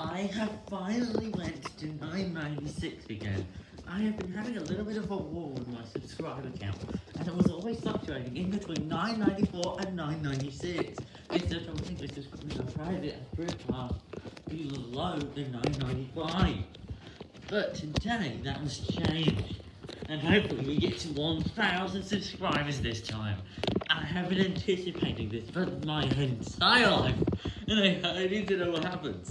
I have finally went to 996 again. I have been having a little bit of a war with my subscriber count, and it was always fluctuating in between 994 and 996. Instead of think the subscribers are private and private below the 995. But today that was changed, and hopefully we get to 1,000 subscribers this time. I have been anticipating this for my entire life, and I, I need to know what happens.